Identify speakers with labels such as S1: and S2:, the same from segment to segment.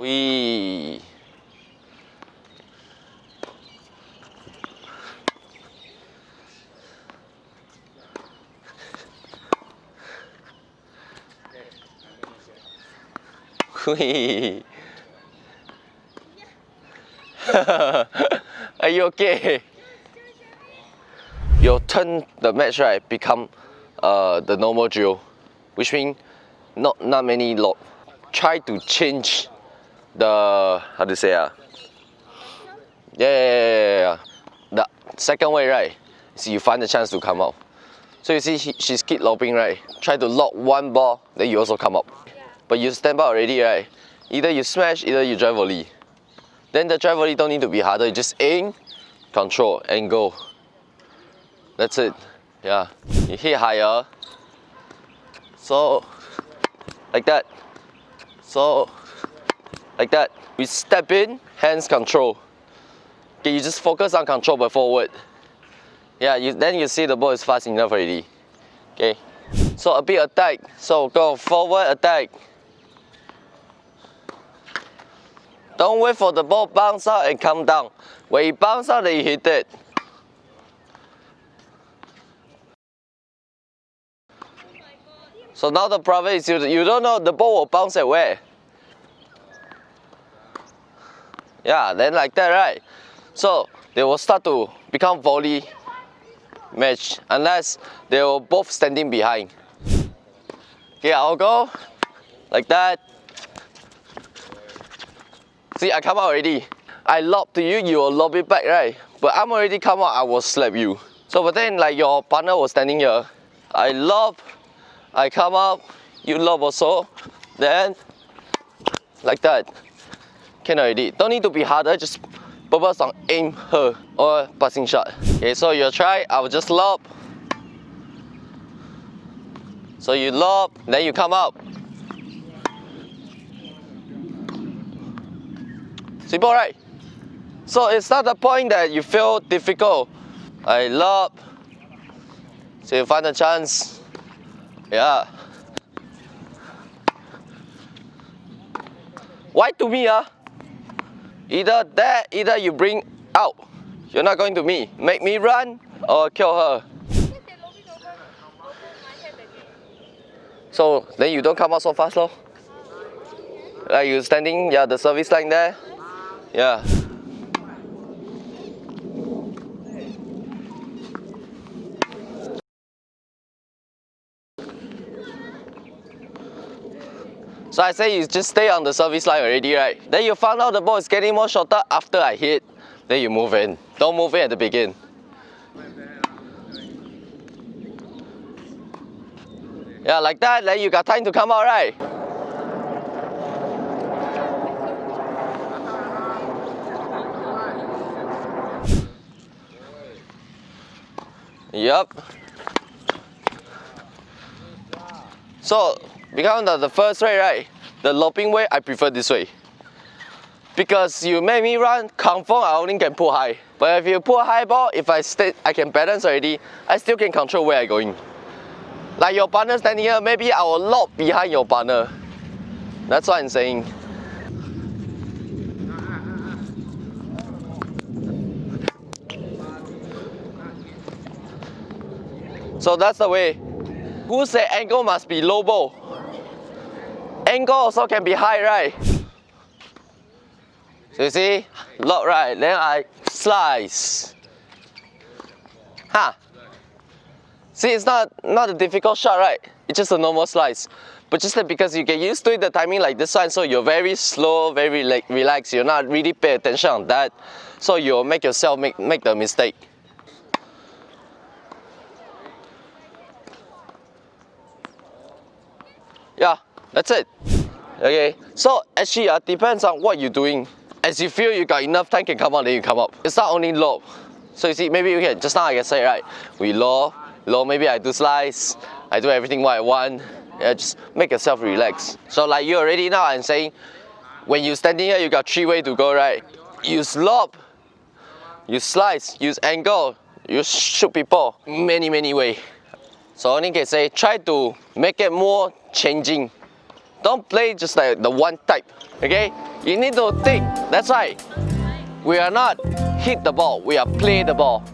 S1: We. We. Are you okay? Your turn the match right become uh, the normal drill, which means not not many lob. Try to change the how to say ah? Yeah, yeah, yeah, yeah. The second way right, so you find the chance to come up. So you see she, she's keep lobbing right. Try to lock one ball, then you also come up. But you stand out already right. Either you smash, either you drive volley. Then the drive volley don't need to be harder. You just aim, control, and go. That's it. Yeah. You hit higher. So, like that. So, like that. We step in, hands control. Okay, you just focus on control but forward. Yeah, you, then you see the ball is fast enough already. Okay. So a bit attack. So go forward attack. Don't wait for the ball bounce out and come down. When it bounce out, then you hit it. So now the problem is you, you don't know the ball will bounce at where. Yeah, then like that, right? So they will start to become volley match unless they were both standing behind. Okay, I'll go like that. See, I come out already. I lob to you, you will lob it back, right? But I'm already come out, I will slap you. So but then like your partner was standing here. I lob, I come up, you lob also. Then, like that. Can already. Don't need to be harder, just purpose on aim her or passing shot. Okay, so you try, I will just lob. So you lob, then you come up. Simple, right? So it's not the point that you feel difficult. I lob. So you find a chance. Yeah. Why to me, ah? Either that, either you bring out. You're not going to me. Make me run or kill her. So then you don't come out so fast, lor. Like you standing, yeah, the service line there. Yeah. So I say you just stay on the service line already, right? Then you found out the ball is getting more shorter after I hit. Then you move in. Don't move in at the beginning. Yeah, like that, then you got time to come out, right? Yep. So, because of the first way, right? The lobbing way, I prefer this way. Because you make me run, confirm I only can pull high. But if you pull high ball, if I stay, I can balance already, I still can control where I'm going. Like your partner standing here, maybe I will lob behind your partner. That's what I'm saying. So that's the way. Who say angle must be low ball? Angle also can be high, right? So you see, lock right, then I slice. Huh? See, it's not, not a difficult shot, right? It's just a normal slice. But just that because you get used to it, the timing like this one, so you're very slow, very like, relaxed, you're not really pay attention on that. So you'll make yourself make, make the mistake. Yeah, that's it. Okay, so actually uh, depends on what you're doing. As you feel you got enough time can come out, then you come up. It's not only low. So you see, maybe you can, just now I can say, right, we low, low, maybe I do slice, I do everything what I want. Yeah, just make yourself relax. So like you already now, I'm saying, when you're standing here, you got three way to go, right? Use lob, you slice, use angle, you shoot people, many, many way. So only can say, try to make it more changing Don't play just like the one type. Okay? You need to think. That's right. We are not hit the ball. We are play the ball.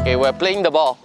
S1: Okay, we're playing the ball.